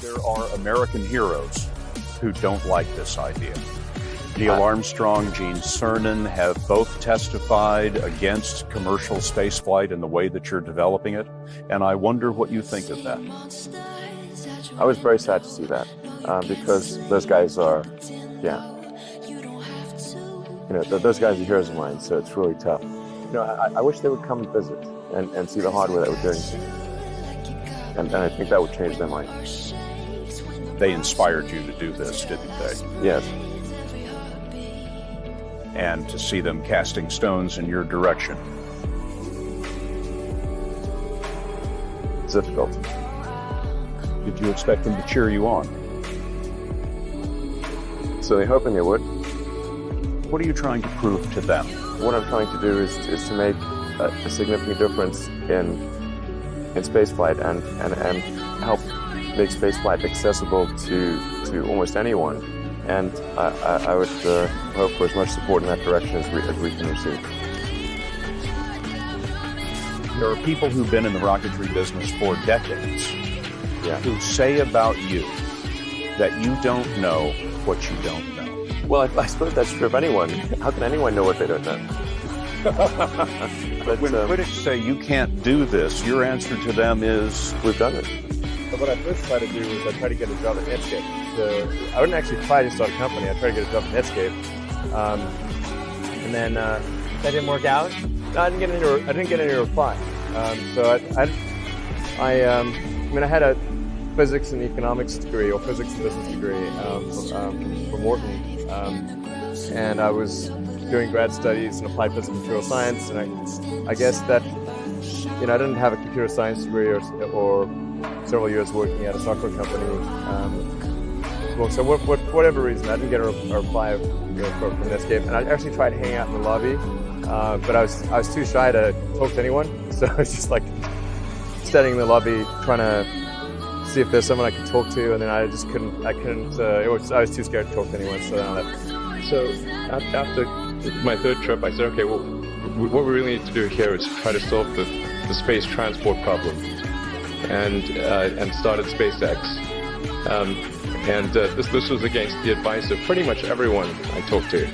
There are American heroes who don't like this idea. Neil Armstrong, Gene Cernan have both testified against commercial spaceflight and the way that you're developing it. And I wonder what you think of that. I was very sad to see that uh, because those guys are, yeah. You know, th those guys are heroes of mine, so it's really tough. You know, I, I wish they would come and visit and, and see the hardware that we're doing. And, and I think that would change their mind. They inspired you to do this, didn't they? Yes. And to see them casting stones in your direction. It's difficult. Did you expect them to cheer you on? So they're hoping they would. What are you trying to prove to them? What I'm trying to do is, is to make a, a significant difference in in spaceflight and, and, and help make spaceflight accessible to, to almost anyone. And I, I, I would uh, hope for as much support in that direction as we, as we can receive. There are people who've been in the rocketry business for decades Yeah. who say about you that you don't know what you don't know. Well, I, I suppose that's true of anyone. How can anyone know what they don't know? but When um, critics say you can't do this, your answer to them is, we've done it. What I first tried to do was I tried to get a job at Netscape. So I wouldn't actually try to start a company. I tried to get a job at Netscape, um, and then uh, that didn't work out. I didn't get any. I didn't get any reply. Um, so I, I, I, um, I mean, I had a physics and economics degree or physics and business degree um, from, um, from Wharton, um, and I was doing grad studies in applied physics and material science. And I, I guess that you know I didn't have a computer science degree or, or several years working at a software company. Um, well, so what, what, whatever reason, I didn't get a, a reply you know, from, from Netscape, and I actually tried hanging out in the lobby, uh, but I was I was too shy to talk to anyone, so I was just like standing in the lobby trying to see if there's someone I could talk to, and then I just couldn't I couldn't uh, it was, I was too scared to talk to anyone, so then I left. So after my third trip, I said, okay, well, what we really need to do here is try to solve the, the space transport problem, and uh, and started SpaceX. Um, and uh, this this was against the advice of pretty much everyone I talked to.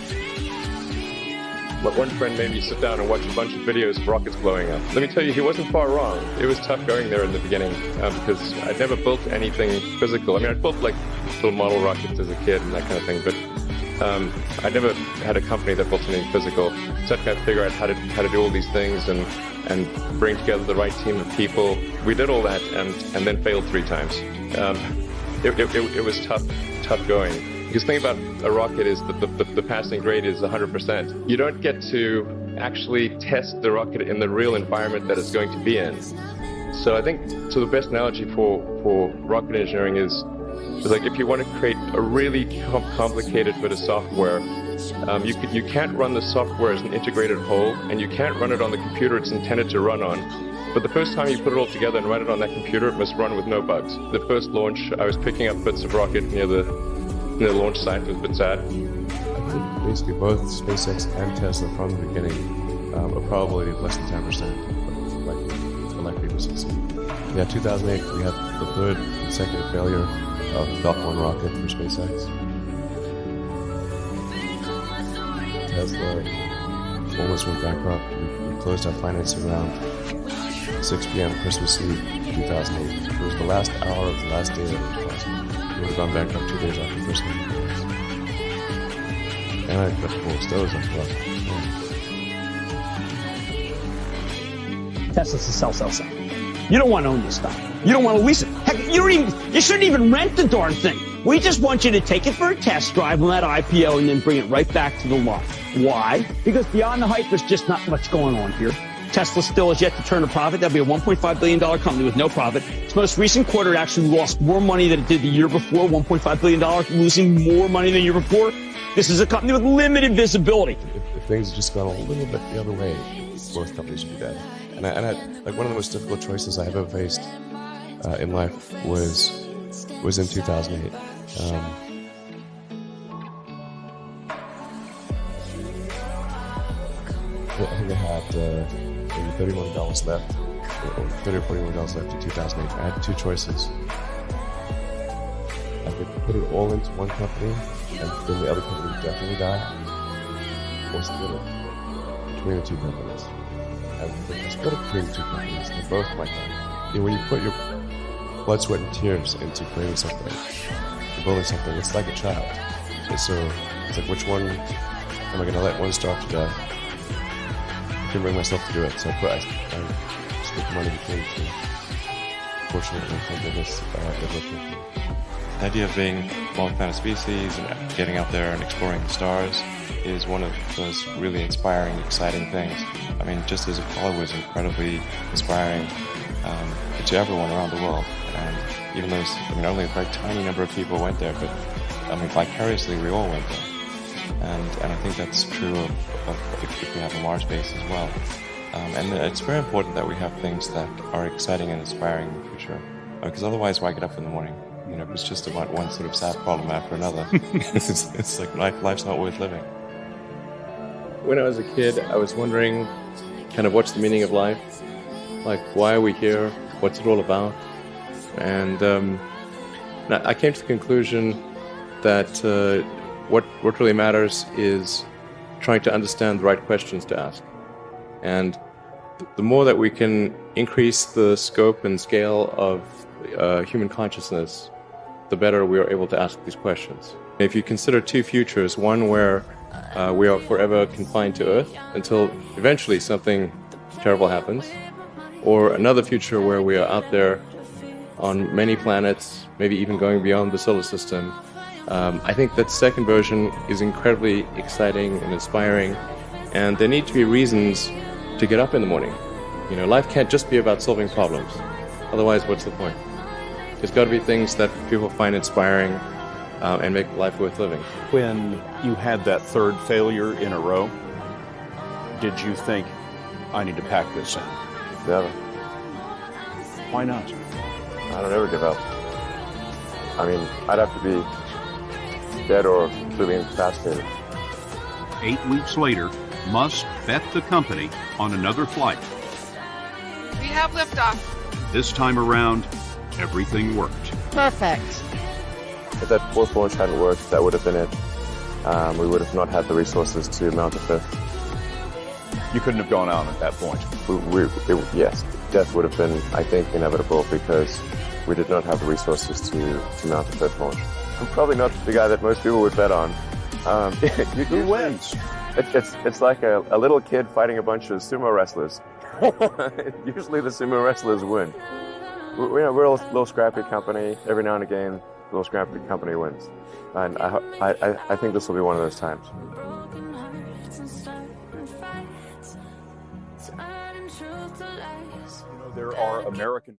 But one friend made me sit down and watch a bunch of videos of rockets blowing up. Let me tell you, he wasn't far wrong. It was tough going there in the beginning uh, because I'd never built anything physical. I mean, I built like little model rockets as a kid and that kind of thing, but um, I never had a company that built something physical. So I had to figure out how to how to do all these things and and bring together the right team of people. We did all that and and then failed three times. Um, it, it, it, it was tough tough going. Because the thing about a rocket is that the, the, the passing grade is 100%. You don't get to actually test the rocket in the real environment that it's going to be in. So I think so the best analogy for, for rocket engineering is, is like if you want to create a really com- complicated bit of software, um, you, you can't run the software as an integrated whole, and you can't run it on the computer it's intended to run on. But the first time you put it all together and run it on that computer, it must run with no bugs. The first launch, I was picking up bits of rocket near the near the launch site. It was a bit sad. I think basically both SpaceX and Tesla from the beginning um, a probability of less than 10% like, like people succeed. Yeah, 2008, we had the third consecutive failure of Falcon 1 rocket for SpaceX. Tesla almost went bankrupt. We, we closed our financing round 6 p.m. Christmas Eve 2008. It was the last hour of the last day it was. We would have gone bankrupt two days after Christmas. And I got full stoves as well. Tesla's a sell, sell, sell. You don't want to own this stuff. You don't want to lease it. Heck, you even, you shouldn't even rent the darn thing. We just want you to take it for a test drive on that IPO and then bring it right back to the lot. Why? Because beyond the hype, there's just not much going on here. Tesla still has yet to turn a profit. That'll be a $1.5 billion company with no profit. Its most recent quarter actually lost more money than it did the year before, $1.5 billion, losing more money than the year before. This is a company with limited visibility. If, if things just gone a little bit the other way, both companies would be dead. And I, and I, like one of the most difficult choices I ever faced uh, in life was was in 2008. Um, I think I had uh, maybe 31 dollars left, or 30 or 41 dollars left in 2008. I had two choices. I could put it all into one company, and then the other company would definitely die, or split it between the two companies. I split it between the two companies, they both might die. You know, when you put your blood, sweat, and tears into creating something, building something, it's like a child. And so it's like, which one am I going to let one starve to death? Couldn't bring myself to do it, so I put I, I split the money between the two. Fortunately, uh. The idea of being multi-planet species and getting out there and exploring the stars is one of those really inspiring, exciting things. I mean, just as Apollo was incredibly inspiring um, to everyone around the world, and even though I mean, only a very tiny number of people went there, but I mean, vicariously we all went there. And, and I think that's true of, of if, if we have a Mars base as well. Um, and it's very important that we have things that are exciting and inspiring in the future. Because otherwise, why get up in the morning? You know, it's just about one sort of sad problem after another. it's, it's like life, life's not worth living. When I was a kid, I was wondering kind of what's the meaning of life? Like, why are we here? What's it all about? And um, I came to the conclusion that uh, what, what really matters is trying to understand the right questions to ask. And the more that we can increase the scope and scale of uh, human consciousness, the better we are able to ask these questions. If you consider two futures, one where uh, we are forever confined to Earth until eventually something terrible happens, or another future where we are out there on many planets, maybe even going beyond the solar system, um, I think that second version is incredibly exciting and inspiring, and there need to be reasons to get up in the morning. You know, life can't just be about solving problems. Otherwise, what's the point? There's got to be things that people find inspiring uh, and make life worth living. When you had that third failure in a row, did you think, I need to pack this in? Never. Why not? I don't ever give up. I mean, I'd have to be dead or completely incapacitated. Eight weeks later, Musk bet the company on another flight. We have liftoff. This time around, everything worked. Perfect. If that fourth launch hadn't worked, that would have been it. Um, we would have not had the resources to mount a fifth. You couldn't have gone on at that point. We, we, it, yes, death would have been, I think, inevitable because we did not have the resources to, to mount a fifth launch. I'm probably not the guy that most people would bet on. Um, you, Who wins? It, it's it's like a, a little kid fighting a bunch of sumo wrestlers. Usually the sumo wrestlers win. We, we're, we're a little scrappy company. Every now and again, a little scrappy company wins. And I, I, I think this will be one of those times. You know, there are American